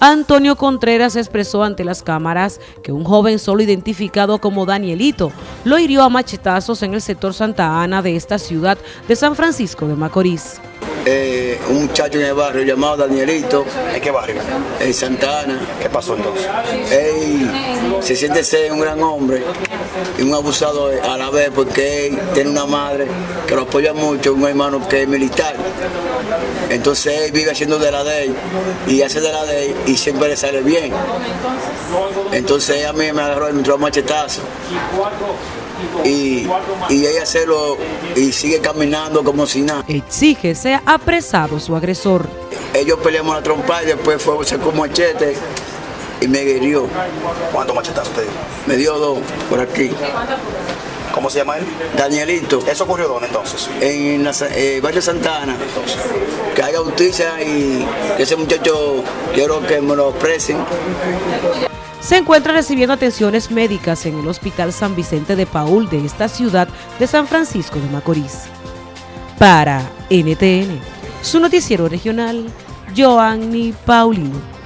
Antonio Contreras expresó ante las cámaras que un joven solo identificado como Danielito lo hirió a machetazos en el sector Santa Ana de esta ciudad de San Francisco de Macorís. Eh, un muchacho en el barrio llamado Danielito. ¿En qué barrio? En Santa Ana. ¿Qué pasó entonces? Él se siente ser un gran hombre y un abusado a la vez porque él tiene una madre que lo apoya mucho, un hermano que es militar. Entonces él vive haciendo de la ley y hace de la ley y siempre le sale bien. Entonces a mí me agarró y me entró a machetazo. Y, y ella se lo y sigue caminando como si nada. Exige sea apresado su agresor. Ellos peleamos la trompa y después fue sacó machete y me hirió. ¿Cuántos machetazos te dio? Me dio dos por aquí. ¿Cómo se llama él? Danielito. ¿Eso ocurrió dónde entonces? En la, eh, Barrio Santana. Que haya justicia y que ese muchacho quiero que me lo expresen. Se encuentra recibiendo atenciones médicas en el Hospital San Vicente de Paul de esta ciudad de San Francisco de Macorís. Para NTN, su noticiero regional, Joanny Paulino.